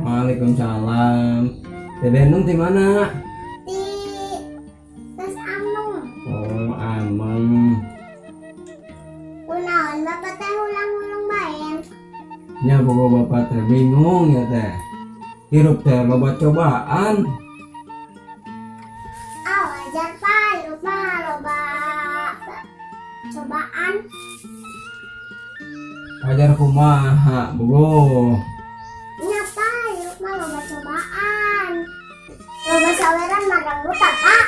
Waalaikumsalam. Dede Nung di mana? di tes amung Oh, ameng. kunaon bapak teh ulang-ulang bayan Nya bogo bapak teh bingung ya teh. Hirup teh loba cobaan. ah wajar pak lupa loba cobaan Ajar kumaha bogo. saweran magang buta pak